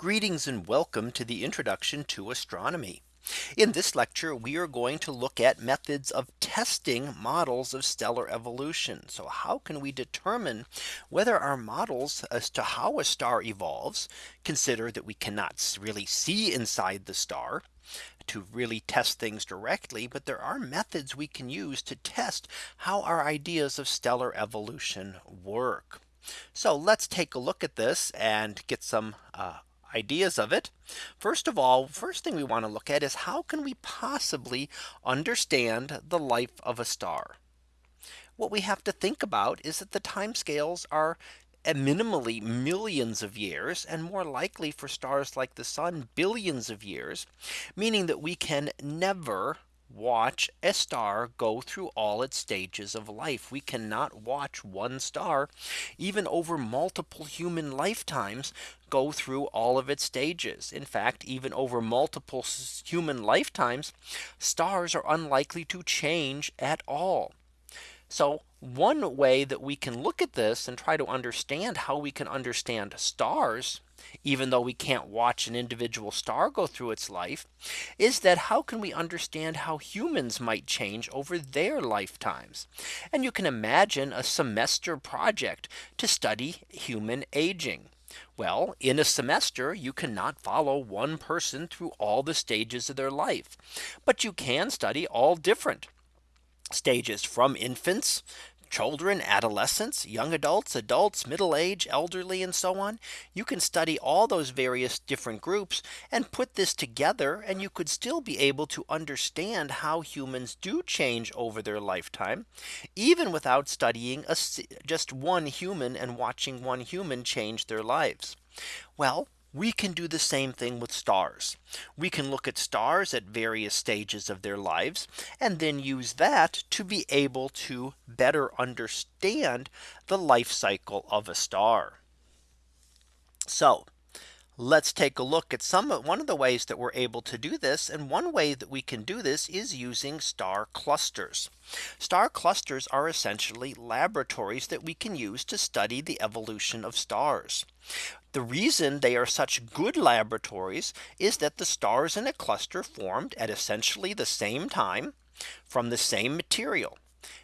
Greetings and welcome to the introduction to astronomy. In this lecture, we are going to look at methods of testing models of stellar evolution. So how can we determine whether our models as to how a star evolves consider that we cannot really see inside the star to really test things directly. But there are methods we can use to test how our ideas of stellar evolution work. So let's take a look at this and get some uh, ideas of it. First of all, first thing we want to look at is how can we possibly understand the life of a star? What we have to think about is that the timescales are eh, minimally millions of years and more likely for stars like the sun billions of years, meaning that we can never watch a star go through all its stages of life. We cannot watch one star even over multiple human lifetimes go through all of its stages. In fact, even over multiple human lifetimes, stars are unlikely to change at all. So one way that we can look at this and try to understand how we can understand stars even though we can't watch an individual star go through its life, is that how can we understand how humans might change over their lifetimes? And you can imagine a semester project to study human aging. Well, in a semester, you cannot follow one person through all the stages of their life. But you can study all different stages from infants children, adolescents, young adults, adults, middle age, elderly, and so on. You can study all those various different groups and put this together and you could still be able to understand how humans do change over their lifetime, even without studying a, just one human and watching one human change their lives. Well, we can do the same thing with stars. We can look at stars at various stages of their lives and then use that to be able to better understand the life cycle of a star. So let's take a look at some one of the ways that we're able to do this. And one way that we can do this is using star clusters. Star clusters are essentially laboratories that we can use to study the evolution of stars. The reason they are such good laboratories is that the stars in a cluster formed at essentially the same time from the same material.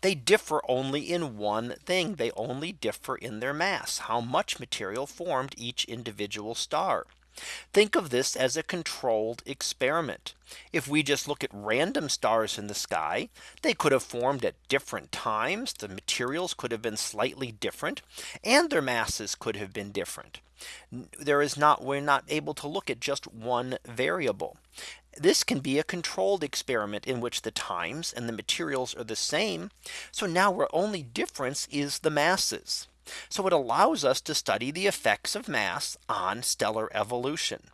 They differ only in one thing. They only differ in their mass, how much material formed each individual star. Think of this as a controlled experiment. If we just look at random stars in the sky, they could have formed at different times. The materials could have been slightly different and their masses could have been different. There is not we're not able to look at just one variable. This can be a controlled experiment in which the times and the materials are the same. So now our only difference is the masses. So it allows us to study the effects of mass on stellar evolution.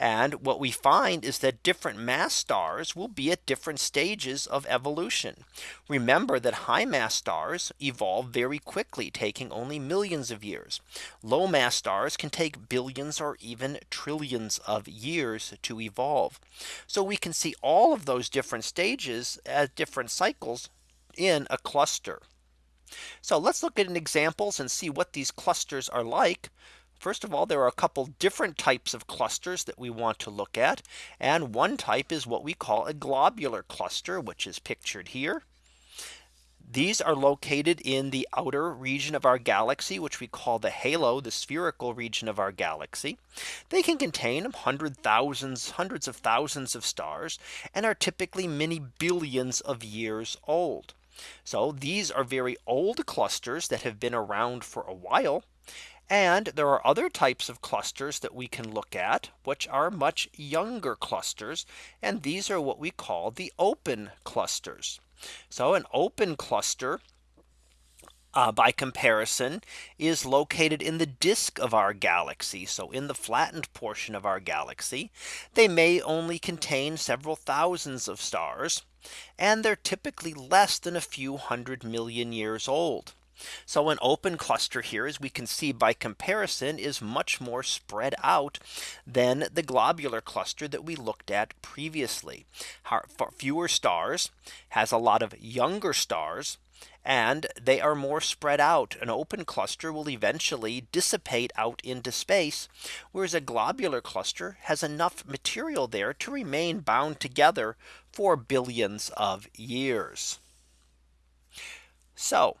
And what we find is that different mass stars will be at different stages of evolution. Remember that high mass stars evolve very quickly, taking only millions of years. Low mass stars can take billions or even trillions of years to evolve. So we can see all of those different stages at different cycles in a cluster. So let's look at an examples and see what these clusters are like. First of all, there are a couple different types of clusters that we want to look at. And one type is what we call a globular cluster, which is pictured here. These are located in the outer region of our galaxy, which we call the halo, the spherical region of our galaxy. They can contain hundred thousands, hundreds of thousands of stars and are typically many billions of years old. So these are very old clusters that have been around for a while. And there are other types of clusters that we can look at, which are much younger clusters. And these are what we call the open clusters. So an open cluster uh, by comparison is located in the disk of our galaxy. So in the flattened portion of our galaxy, they may only contain several thousands of stars and they're typically less than a few hundred million years old. So an open cluster here, as we can see by comparison, is much more spread out than the globular cluster that we looked at previously. Fewer stars has a lot of younger stars and they are more spread out. An open cluster will eventually dissipate out into space, whereas a globular cluster has enough material there to remain bound together for billions of years. So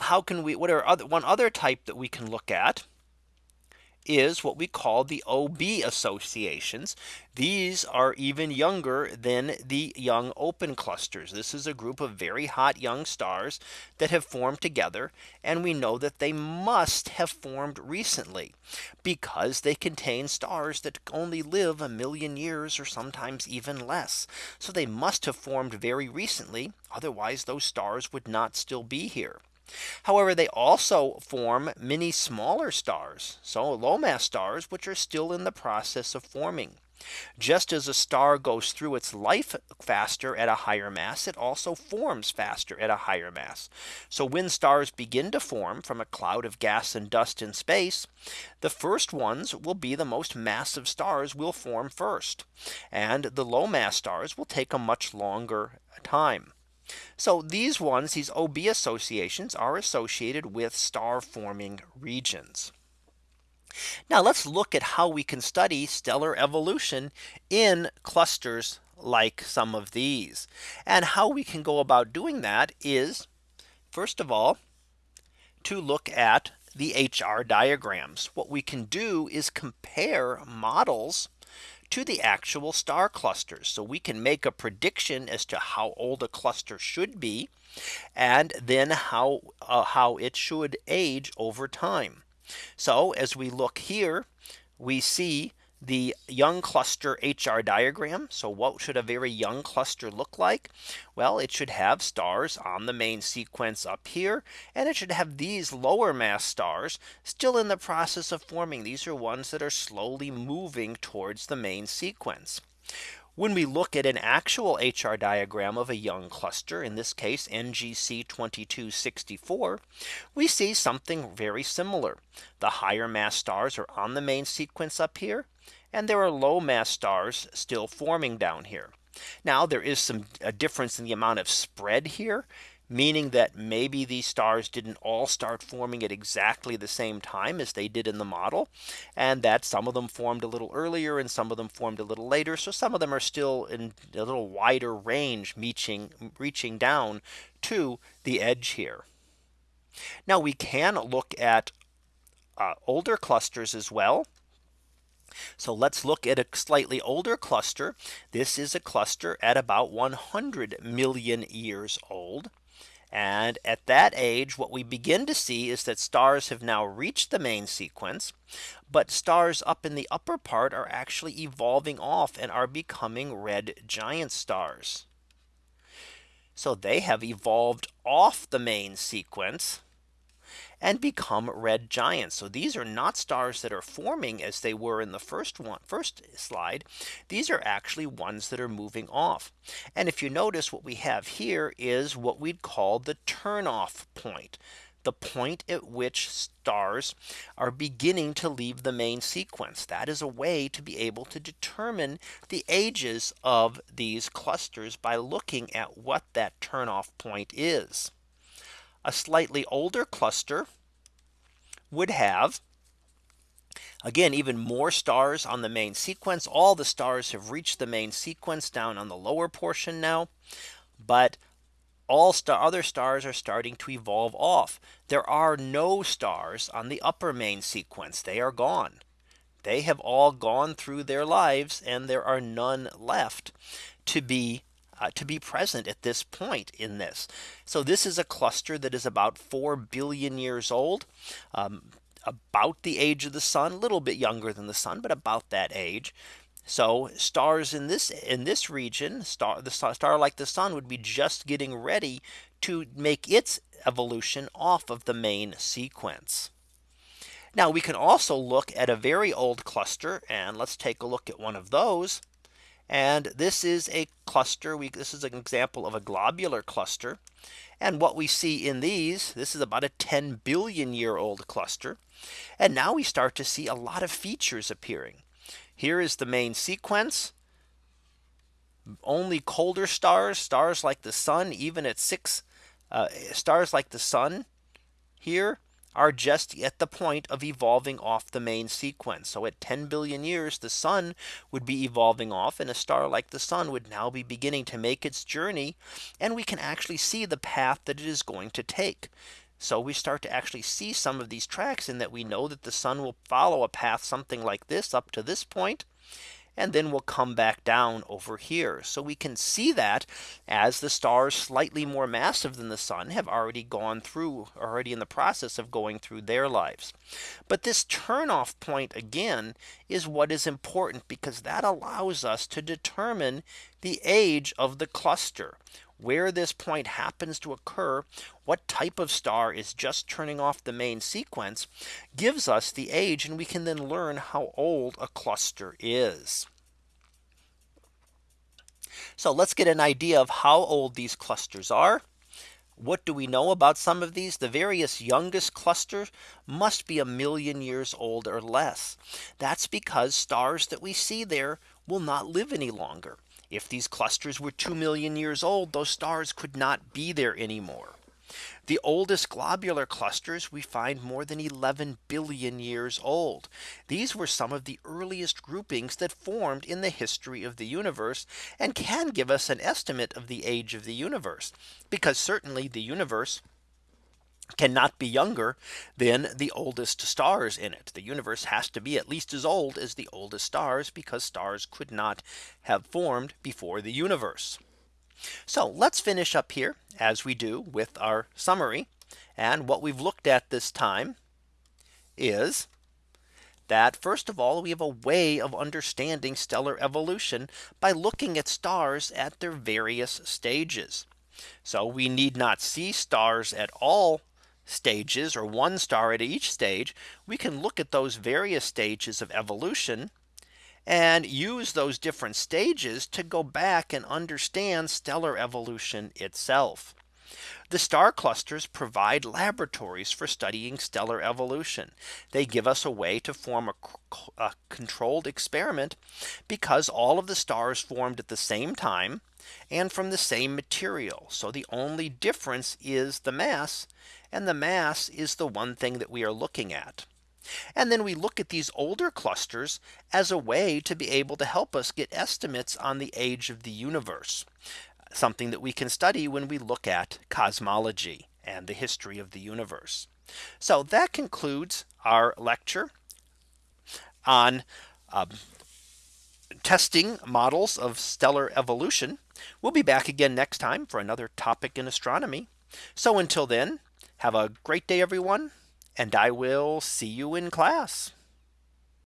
how can we what are other one other type that we can look at is what we call the OB associations. These are even younger than the young open clusters. This is a group of very hot young stars that have formed together. And we know that they must have formed recently because they contain stars that only live a million years or sometimes even less. So they must have formed very recently. Otherwise those stars would not still be here. However, they also form many smaller stars, so low mass stars, which are still in the process of forming. Just as a star goes through its life faster at a higher mass, it also forms faster at a higher mass. So when stars begin to form from a cloud of gas and dust in space, the first ones will be the most massive stars will form first. And the low mass stars will take a much longer time. So these ones, these OB associations are associated with star forming regions. Now let's look at how we can study stellar evolution in clusters like some of these. And how we can go about doing that is first of all, to look at the HR diagrams. What we can do is compare models to the actual star clusters. So we can make a prediction as to how old a cluster should be and then how uh, how it should age over time. So as we look here, we see the young cluster HR diagram. So what should a very young cluster look like? Well, it should have stars on the main sequence up here. And it should have these lower mass stars still in the process of forming. These are ones that are slowly moving towards the main sequence. When we look at an actual HR diagram of a young cluster, in this case NGC 2264, we see something very similar. The higher mass stars are on the main sequence up here, and there are low mass stars still forming down here. Now there is some a difference in the amount of spread here meaning that maybe these stars didn't all start forming at exactly the same time as they did in the model and that some of them formed a little earlier and some of them formed a little later so some of them are still in a little wider range reaching reaching down to the edge here now we can look at uh, older clusters as well so let's look at a slightly older cluster. This is a cluster at about 100 million years old. And at that age, what we begin to see is that stars have now reached the main sequence. But stars up in the upper part are actually evolving off and are becoming red giant stars. So they have evolved off the main sequence and become red giants. So these are not stars that are forming as they were in the first one first slide. These are actually ones that are moving off. And if you notice what we have here is what we'd call the turnoff point the point at which stars are beginning to leave the main sequence. That is a way to be able to determine the ages of these clusters by looking at what that turnoff point is a slightly older cluster would have Again, even more stars on the main sequence. All the stars have reached the main sequence down on the lower portion now. But all star other stars are starting to evolve off. There are no stars on the upper main sequence. They are gone. They have all gone through their lives and there are none left to be uh, to be present at this point in this. So this is a cluster that is about 4 billion years old. Um, about the age of the sun, a little bit younger than the sun, but about that age. So stars in this in this region, star the star like the sun would be just getting ready to make its evolution off of the main sequence. Now we can also look at a very old cluster and let's take a look at one of those. And this is a cluster. We, this is an example of a globular cluster. And what we see in these, this is about a 10 billion year old cluster. And now we start to see a lot of features appearing. Here is the main sequence. Only colder stars, stars like the sun, even at six uh, stars like the sun here are just at the point of evolving off the main sequence. So at 10 billion years, the sun would be evolving off and a star like the sun would now be beginning to make its journey. And we can actually see the path that it is going to take. So we start to actually see some of these tracks in that we know that the sun will follow a path something like this up to this point and then we'll come back down over here. So we can see that as the stars slightly more massive than the sun have already gone through already in the process of going through their lives. But this turnoff point again is what is important because that allows us to determine the age of the cluster where this point happens to occur, what type of star is just turning off the main sequence gives us the age and we can then learn how old a cluster is. So let's get an idea of how old these clusters are. What do we know about some of these? The various youngest clusters must be a million years old or less. That's because stars that we see there will not live any longer. If these clusters were 2 million years old, those stars could not be there anymore. The oldest globular clusters we find more than 11 billion years old. These were some of the earliest groupings that formed in the history of the universe and can give us an estimate of the age of the universe. Because certainly the universe cannot be younger than the oldest stars in it. The universe has to be at least as old as the oldest stars because stars could not have formed before the universe. So let's finish up here as we do with our summary. And what we've looked at this time is that first of all, we have a way of understanding stellar evolution by looking at stars at their various stages. So we need not see stars at all stages or one star at each stage, we can look at those various stages of evolution and use those different stages to go back and understand stellar evolution itself. The star clusters provide laboratories for studying stellar evolution. They give us a way to form a, a, controlled experiment because all of the stars formed at the same time and from the same material. So the only difference is the mass and the mass is the one thing that we are looking at. And then we look at these older clusters as a way to be able to help us get estimates on the age of the universe. Something that we can study when we look at cosmology and the history of the universe. So that concludes our lecture on um, testing models of stellar evolution. We'll be back again next time for another topic in astronomy. So until then, have a great day, everyone, and I will see you in class.